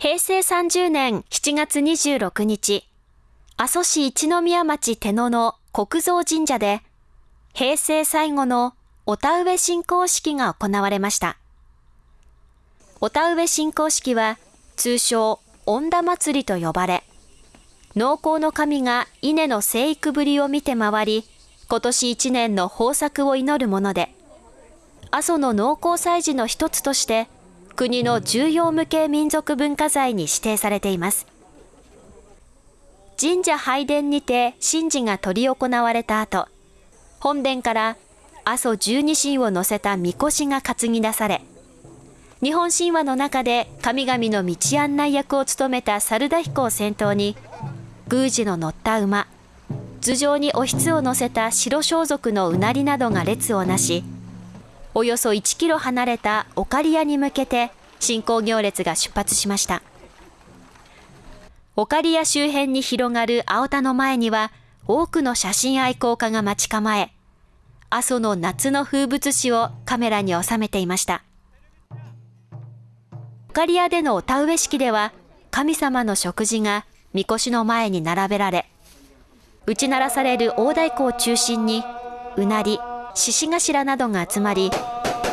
平成30年7月26日、阿蘇市一宮町手野の国蔵神社で、平成最後のお田植え信仰式が行われました。お田植え信仰式は、通称、恩田祭りと呼ばれ、農耕の神が稲の生育ぶりを見て回り、今年一年の豊作を祈るもので、阿蘇の農耕祭事の一つとして、国の重要無形民族文化財に指定されています。神社拝殿にて神事が執り行われた後、本殿から阿蘇十二神を乗せた神輿が担ぎ出され、日本神話の中で神々の道案内役を務めた猿田彦を先頭に、宮司の乗った馬、頭上におひつを乗せた白装束のうなりなどが列をなし、およそ1キロ離れたオカリアに向けて進行行列が出発しました。オカリア周辺に広がる青田の前には多くの写真愛好家が待ち構え、阿蘇の夏の風物詩をカメラに収めていました。オカリアでのお田植え式では神様の食事が神輿の前に並べられ、打ち鳴らされる大太鼓を中心にうなり、獅子頭などが集まり、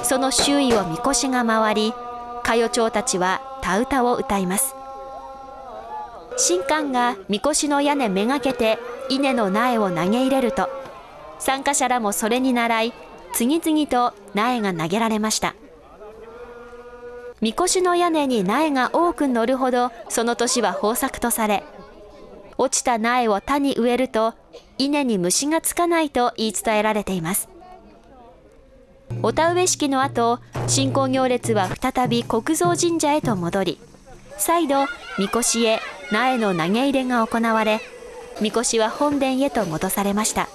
その周囲をみこしが回り、歌謡町たちは田歌を歌います。神官がみこしの屋根めがけて稲の苗を投げ入れると、参加者らもそれに倣い、次々と苗が投げられました。みこしの屋根に苗が多く乗るほど、その年は豊作とされ、落ちた苗を田に植えると、稲に虫がつかないと言い伝えられています。お田植え式の後、信仰行列は再び国蔵神社へと戻り、再度、神輿へ苗の投げ入れが行われ、神輿は本殿へと戻されました。